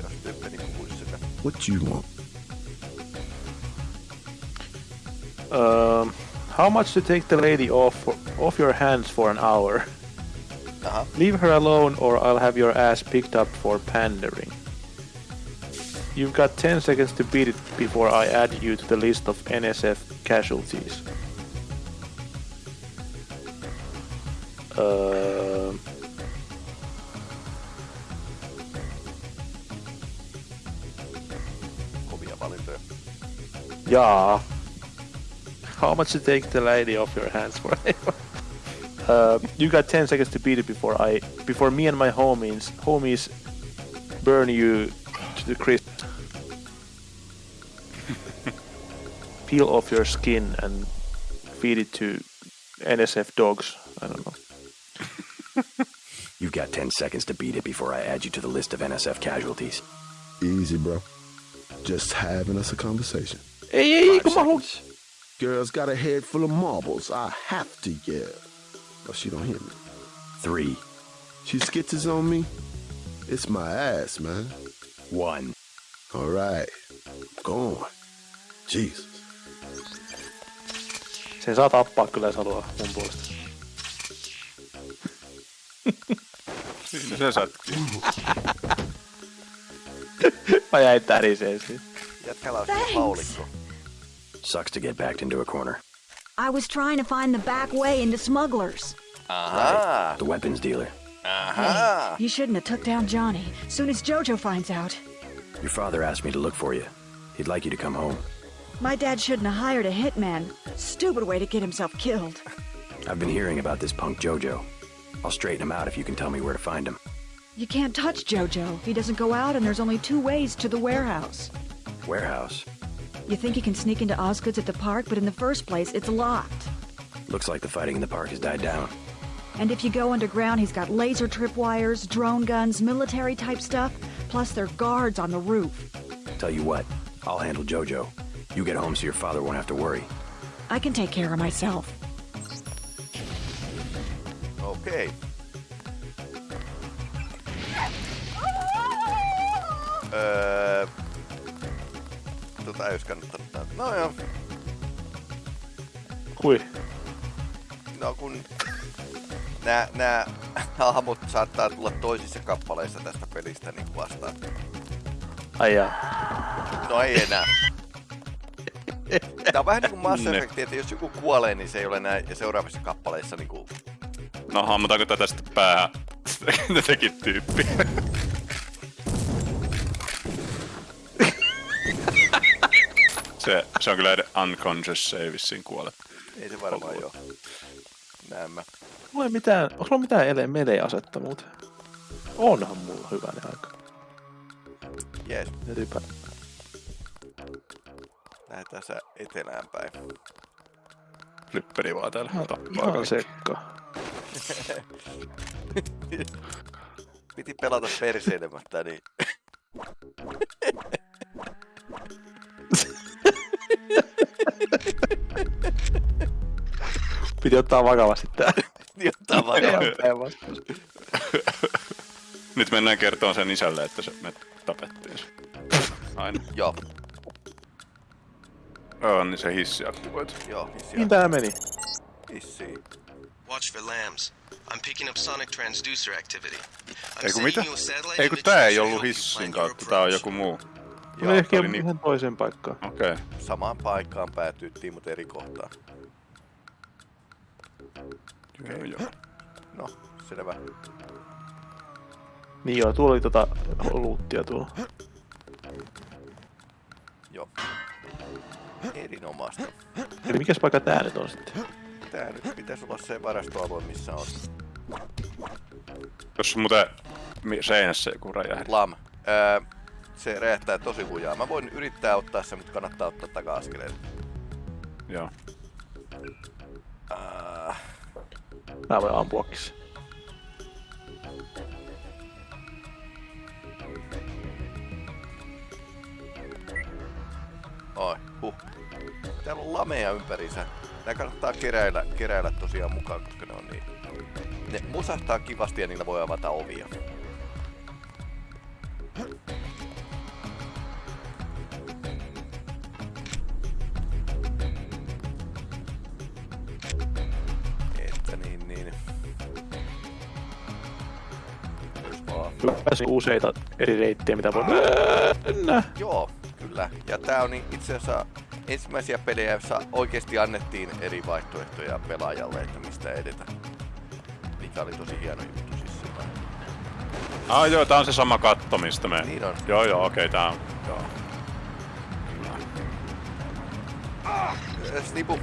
Jos tyyppeni puhuisi sitä. What you want? Um, how much to take the lady off off your hands for an hour? Uh-huh. Leave her alone or I'll have your ass picked up for pandering. You've got 10 seconds to beat it before I add you to the list of NSF casualties. Um, Kovia valintoja. yeah. How much to take the lady off your hands for? uh, you got 10 seconds to beat it before I, before me and my homies, homies burn you to the crisp. Peel off your skin and feed it to NSF dogs. I don't know. You've got 10 seconds to beat it before I add you to the list of NSF casualties. Easy, bro. Just having us a conversation. Hey, hey, come on. Girl's got a head full of marbles. I have to yell. But she don't hear me. Three. She skitches on me. It's my ass, man. One. All right. Go on. Jesus. Sen saa tappaa kyllä, jos haluaa mun puolesta. Siinä se sattuu. Mä jäin täriseen siitä. Jätkällä on Thanks. Haulikko. Sucks to get backed into a corner. I was trying to find the back way into smugglers. Uh-huh. Aha. The weapons dealer. Uh-huh. Aha. You shouldn't have took down Johnny. Soon as Jojo finds out. Your father asked me to look for you. He'd like you to come home. My dad shouldn't have hired a hitman. Stupid way to get himself killed. I've been hearing about this punk Jojo. I'll straighten him out if you can tell me where to find him. You can't touch Jojo. He doesn't go out, and there's only two ways to the warehouse. Warehouse. You think you can sneak into Osgood's at the park, but in the first place, it's locked. Looks like the fighting in the park has died down. And if you go underground, he's got laser tripwires, drone guns, military type stuff, plus there are guards on the roof. Tell you what, I'll handle Jojo. You get home so your father won't have to worry. I can take care of myself. Okay. Öö, tota ei olisi kannattanut. No joo. Kui? No kun nää, nää hahmot saattaa tulla toisissa kappaleissa tästä pelistä niin vastaan. Ai jaa. No ei enää. Tää on vähän niinku Mass. Effect, että jos joku kuolee, niin se ei ole näin seuraavissa kappaleissa niinku... No hammutaanko tätä sitten päähän? Ne teki tyyppi. Se, se on kyllä unconscious, se ei vissiin kuole. Ei se varmaan joo. Näemmä. Mulla ei mitään, onko mulla mitään ele melee-asetta muuten? Onhan mulla hyvänä aika. Jees, Rypä. lähdetään sä etelään päin. Flipperi vaan täällä. Tappaa Ihan kaikki. sekka. Piti pelata perseilemättä, niin... Piti ottaa vakavasti tää. Piti ottaa vakavasti. Nyt mennään kertomaan sen isälle, että se me tapettiin se. Aina. Joo. Joo, niin se hissi aktivoitu. Joo, hissi Niin tää meni. Hissi. Watch for lambs. I'm picking up sonic transducer activity. I'm Ei kun sending mitä? you a satellite Ei kun image tää ei ollut you hissin kautta, tää on joku muu. Joo, ehkä tää oli niin- ihan toiseen paikkaan. Okei. Okay. Samaan paikkaan päätyttiin, mutta eri kohtaan. Joo, joo. No, selvä. Niin joo, tuolla oli tota luuttia tuolla. Joo. Erinomaista. Eli mikäs paikka tää nyt on sitten? Tää nyt pitäisi olla se varastoalue, missä on Tuossa on muuten mi- seinässä joku räjähdys. Lam. Öö, se räjähtää tosi lujaa. Mä voin yrittää ottaa sen, mutta kannattaa ottaa taka-askeleet. Joo. Äh, Mä voin ampuakin se. oi, huh. Täällä on lameja ympärinsä. Nää kannattaa keräillä, keräillä tosiaan mukaan, koska ne on niin... Ne musahtaa kivasti ja niillä voi avata ovia. Pääsi useita eri reittejä, mitä voi mennä. Joo, kyllä. Ja tää on niin itse asiassa ensimmäisiä pelejä, joissa oikeasti annettiin eri vaihtoehtoja pelaajalle, että mistä edetä. Mikä oli tosi hieno juttu siis sillä. Ah joo, tää on se sama katto, mistä me... Niin on. Joo joo, okei, okay, tää on... Joo. Äh, Snipu.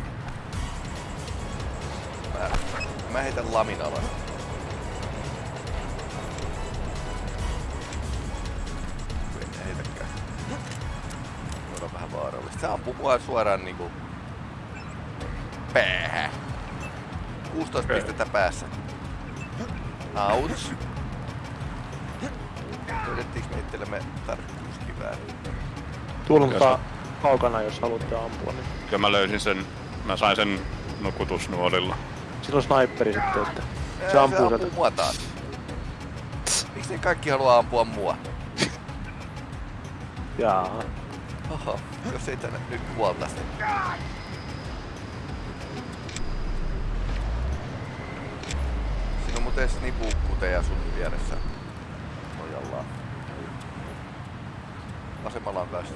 Mä, mä heitän lamin alas. Se ampuu mua suoraan niinku... Päähän. 16 pistettä päässä. Ouch. Löydettiinkö me itsellemme tarkkuuskivääri? Tuolla on Jos- ta- kaukana, jos haluatte ampua. Niin. Ja mä löysin sen... Mä sain sen nukutusnuolilla. Sillä on sniperi sitten, että Ää, se ampuu se sieltä. ampuu mua taas. Miksi ne kaikki haluaa ampua mua? Jaa. Oho, jos ei tänne nyt kuolta sitä. Siinä on muuten snipukkuteja sun vieressä. Nojallaan. Vasemmalla on kanssa.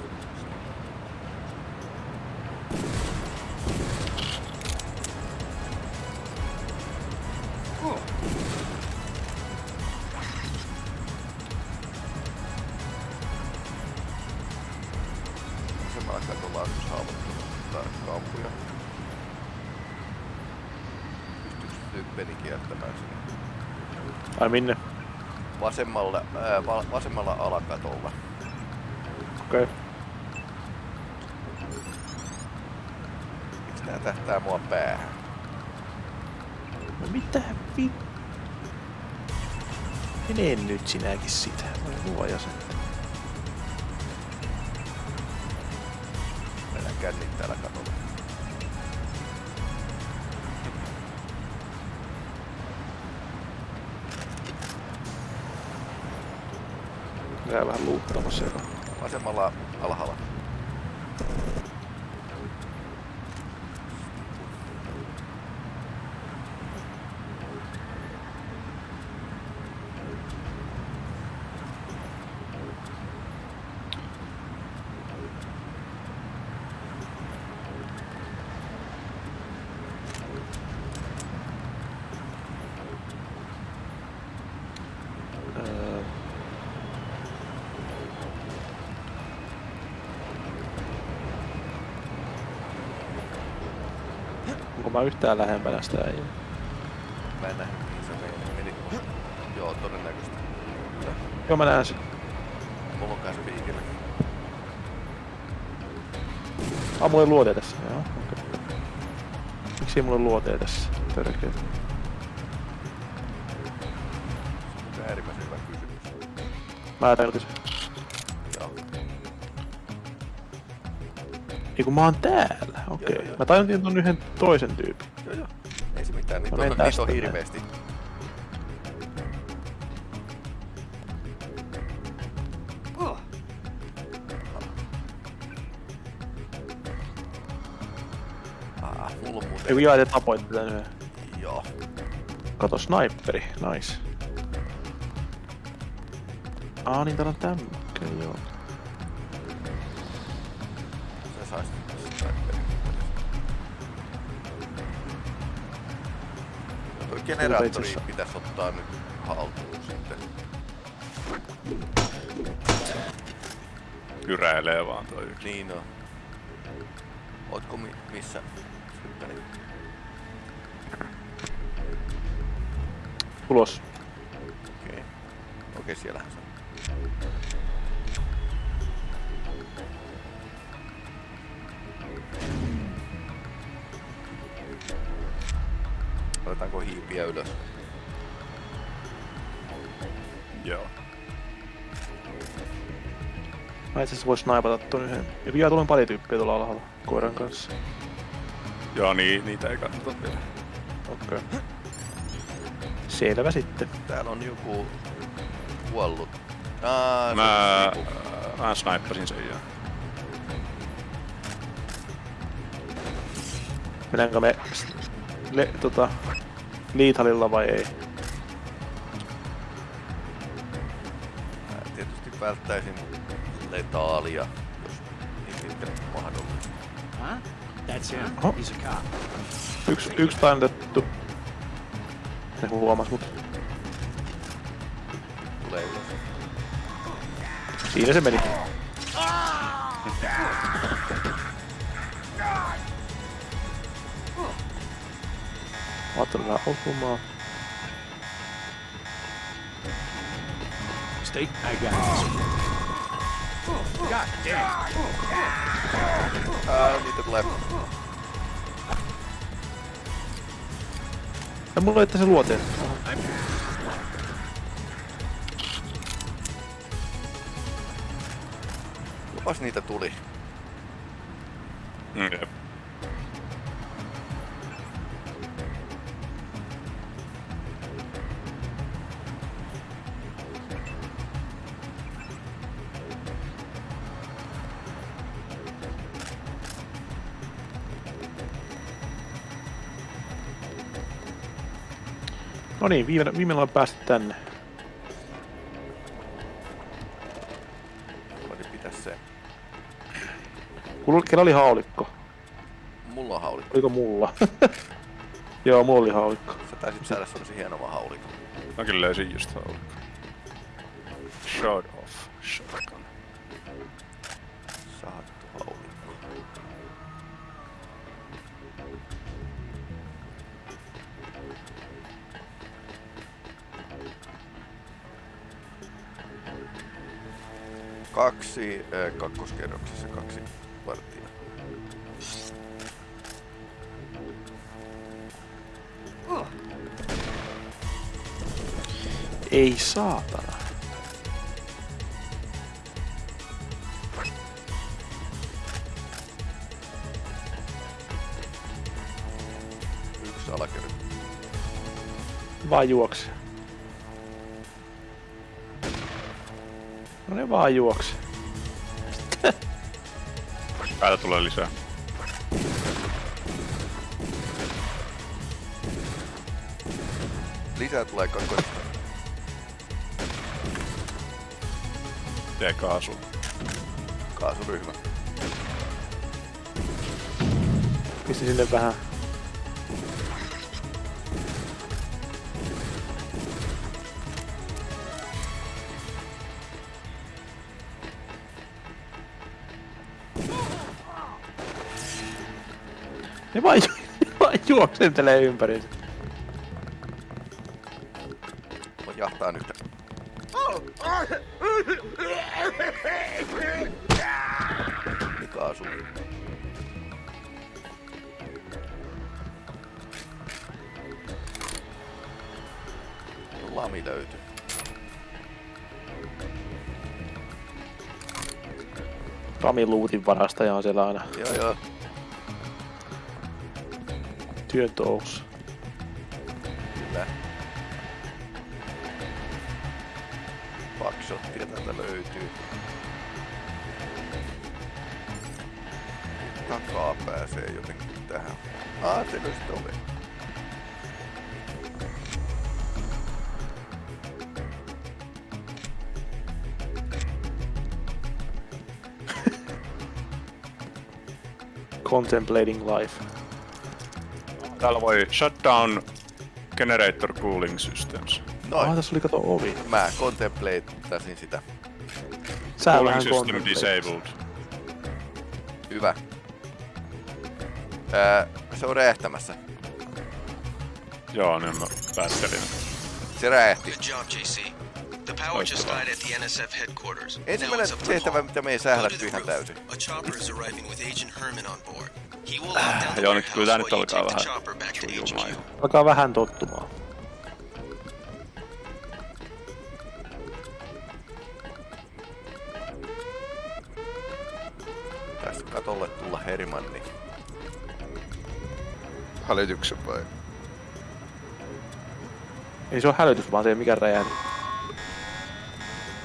Minne? Vasemmalla, ää, va- vasemmalla alakatolla. Okei. Okay. Miksi nää tähtää mua päähän? Mitä vi... Mene nyt sinäkin sitä. Voi luoja sen. Jää vähän luuttamassa joka. Vasemmalla alhaalla. Öö. Onko mä yhtään lähempänä sitä ei? Mä en nähnyt mihin se meni. meni. Joo, todennäköisesti. Joo mä näen sen. Mulla on kanssa piikillä. Ah, mulla ei luoteja tässä. Joo, okei. Okay. Miksi ei mulla ole luoteja tässä? Törkeä. Se on äärimmäisen hyvä kysymys. Mä tarkoitin sen. Ei kun mä oon täällä. Okei. Okay. Mä tajuntin ton yhden toisen tyypin. Joo joo. Ei se mitään, niitä on, menen niitä on. Ah, mulla on muuten... Ei kun jaa, te tapoitte tän yhden. Joo. Kato, sniperi. Nice. Aa, niin täällä on tämmö. Okei, okay, joo. Generaattori pitäisi ottaa nyt haltuun sitten. Kyräilee vaan toi yksi. Niin on. Ootko mi- missä? Ulos. Okei. Okei, siellähän se Mä itse asiassa vois naipata ton yhden. Ja vielä tuolla on pari tyyppiä tuolla alhaalla koiran kanssa. Joo, niin, niitä ei kannata vielä. Okei. Okay. Selvä sitten. Täällä on joku kuollut. Aa, se Mä, niinku- mä snaippasin sen ja... Mennäänkö me le, tota, liithalilla vai ei? Mä tietysti välttäisin letaalia, jos niin mahdollista. Huh? That's him. Oho. He's a cop. Yksi, yksi tainnutettu. Ne huomas mut. Tulee ylös. Siinä se meni. Vähän osumaan. Stay. I got this. God damn. Ää, niitä tulee. Ja mulla että se luoteen. Jopas niitä tuli. Mm. Niin, viimeinen, viimeinen ollaan päästy tänne. Voin pitää se. Kulla, kellä oli haulikko? Mulla on haulikko. Oliko mulla? Joo, mulla oli haulikko. Sä taisit saada semmosen hienon haulikon. Mä kyllä löysin just haulikko. Kaksi äh, kakkoskerroksessa, kaksi varttia. Ei saatana. Yksi alakerta. Vaan juokse. Vaan juokse. Päätä tulee lisää. Lisää tulee kakkoista. Tee kaasu. Kaasuryhmä. Pisti sinne vähän. Ne vaan, ju- ne vaan juoksentelee ympäriinsä. Voi jahtaa nyt. Niin kaasu. Lami löytyy. Rami luutin varastaja on siellä aina Joo joo. Työn touhussa. Kyllä. Backshottia täältä löytyy. Takaa pääsee jotenkin tähän. Ah, se löysi oven. Contemplating life. Täällä voi shut down generator cooling systems. Noin. Ah, tässä oli kato ovi. Mä contemplateasin sitä. Sä cooling system contemplate. disabled. Hyvä. Ää, se on räjähtämässä. Joo, niin mä päättelin. Se räjähti. Good job, JC. The power just died at the NSF headquarters. Ensimmäinen tehtävä, mitä me ei sählätty ihan täysin. A chopper is arriving with Agent Herman on board. The Joo, nyt kyllä tää nyt alkaa vähän sujumaan. Alkaa vähän tottumaan. Tästä katolle tulla Herman, niin... Hälytyksen vai? Ei se ole hälytys, vaan se ei mikään räjähdys.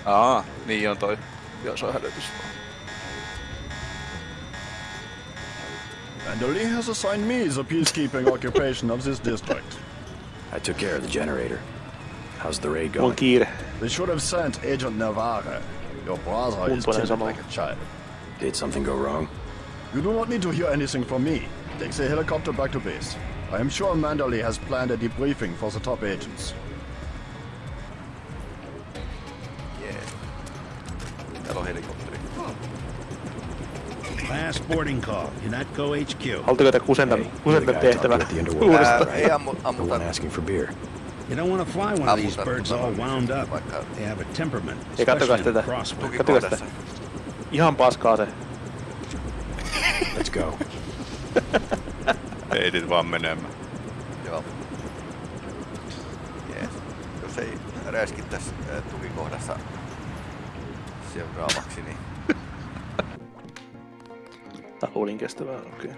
Aa, niin on toi. Joo, se on hälytys. Manderley has assigned me the peacekeeping occupation of this district. I took care of the generator. How's the raid going? kiire. They should have sent Agent Navarre. Your brother is Kuntoinen timid like a child. Did something go wrong? You do not need to hear anything from me. Take the helicopter back to base. I am sure Manderley has planned a debriefing for the top agents. Last boarding call. Unatco HQ. Haluatteko te kusenta, kusenta tehtävä uudestaan? Ei ammu, ammuta. asking for beer. You don't want to fly one of these birds all wound up. They have a temperament, especially in tätä. crosswind. Sitä. tukikohdassa. Ihan paskaa se. Let's go. Heitit vaan menemään. Joo. Jos ei räiskittäisi tukikohdassa seuraavaksi, niin Tää luulin kestävää, okei.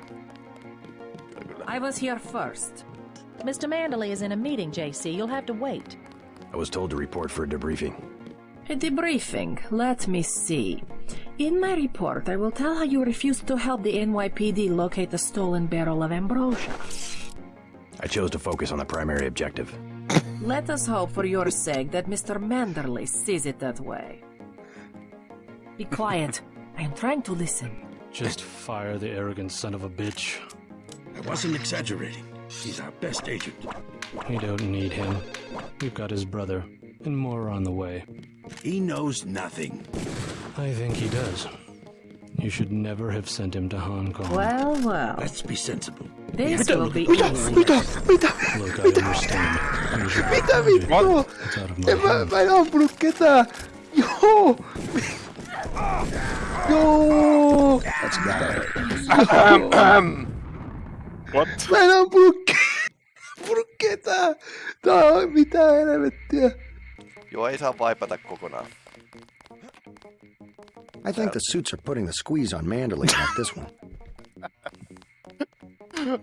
I was here first. Mr. Manderley is in a meeting, JC. You'll have to wait. I was told to report for a debriefing. A debriefing. Let me see. In my report, I will tell how you refused to help the NYPD locate the stolen barrel of ambrosia. I chose to focus on the primary objective. Let us hope for your sake that Mr. Manderley sees it that way. Be quiet. I am trying to listen. Just fire the arrogant son of a bitch. I wasn't exaggerating. He's our best agent. We don't need him. We've got his brother, and more on the way. He knows nothing. I think he does. You should never have sent him to Hong Kong. Well, well. Let's be sensible. This will be Mitä? easy. Mitä? Mitä? Look, I understand. You should Mitä vittua? It's out of my En mä, hands. mä en ampunut ketään. Joo. Joo. That's got What? Mä en ampunut, ke- ampunut ketään. Tää on mitään helvettiä. Joo, ei saa vaipata kokonaan. I think the suits are putting the squeeze on Mandalay, like this one.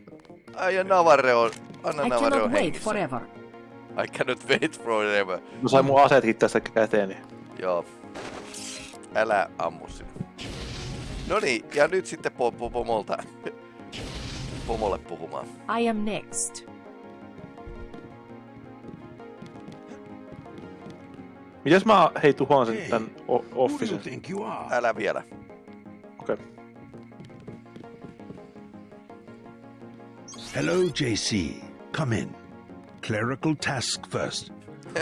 Ai ja Navarre on... Anna I Navarre cannot wait hengissä. forever. I cannot wait forever. Mä sain mun aseetkin tästä käteeni. Joo. Älä ammu sinne. No niin, ja nyt sitten po- po- pomolta. Pomolle puhumaan. I am next. Mitäs mä hei tuhoan sen tän o- officen? Älä vielä. Okei. Hello, JC. Come in. Clerical task first.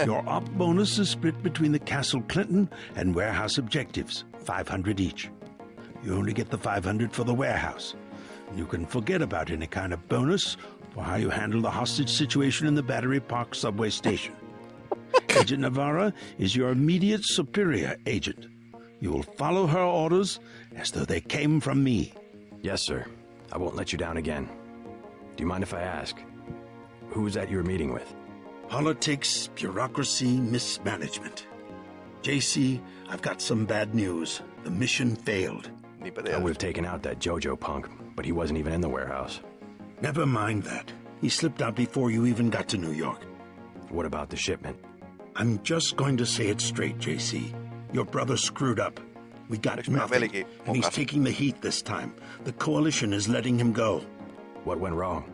Your op bonus is split between the Castle Clinton and warehouse objectives, 500 each. You only get the 500 for the warehouse. You can forget about any kind of bonus for how you handle the hostage situation in the Battery Park subway station. Agent Navarra is your immediate superior agent. You will follow her orders as though they came from me. Yes, sir. I won't let you down again. Do you mind if I ask? Who was that you were meeting with? Politics, bureaucracy, mismanagement. JC, I've got some bad news. The mission failed. I would have taken out that JoJo punk, but he wasn't even in the warehouse. Never mind that. He slipped out before you even got to New York. What about the shipment? I'm just going to say it straight, JC. Your brother screwed up. We got nothing, and he's taking the heat this time. The Coalition is letting him go. What went wrong?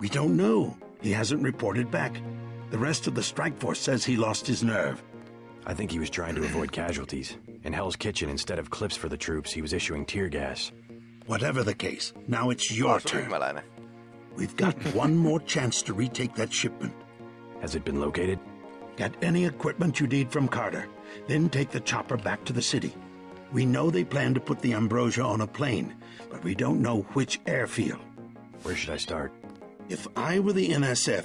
We don't know. He hasn't reported back. The rest of the strike force says he lost his nerve. I think he was trying to avoid casualties. In Hell's Kitchen, instead of clips for the troops, he was issuing tear gas. Whatever the case, now it's your Taas turn. yhmäläinen. We've got one more chance to retake that shipment. Has it been located? Get any equipment you need from Carter. Then take the chopper back to the city. We know they plan to put the Ambrosia on a plane, but we don't know which airfield. Where should I start? If I were the NSF,